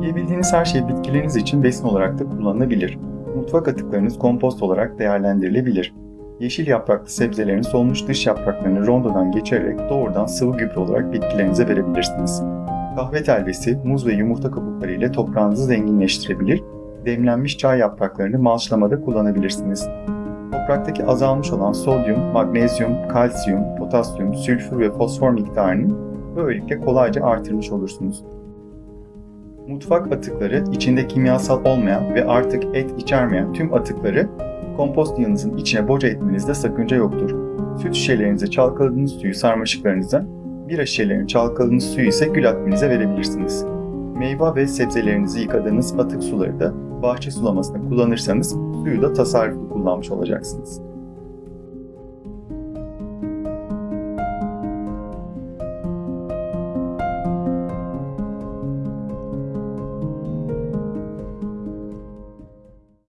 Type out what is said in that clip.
Yiyebildiğiniz her şey bitkileriniz için besin olarak da kullanılabilir. Mutfak atıklarınız kompost olarak değerlendirilebilir. Yeşil yapraklı sebzelerin solmuş dış yapraklarını rondodan geçirerek doğrudan sıvı gübre olarak bitkilerinize verebilirsiniz. Kahve telvesi, muz ve yumurta kabukları ile toprağınızı zenginleştirebilir, demlenmiş çay yapraklarını malçlamada kullanabilirsiniz. Topraktaki azalmış olan sodyum, magnezyum, kalsiyum, potasyum, sülfür ve fosfor miktarını böylelikle kolayca artırmış olursunuz. Mutfak atıkları içinde kimyasal olmayan ve artık et içermeyen tüm atıkları kompost yığınızın içine boca etmenizde sakınca yoktur. Süt şişelerinize çalkaladığınız suyu sarmaşıklarınıza, bira şişelerinin çalkaladığınız suyu ise gül akbinize verebilirsiniz. Meyve ve sebzelerinizi yıkadığınız atık suları da bahçe sulamasında kullanırsanız suyu da tasarruflu kullanmış olacaksınız.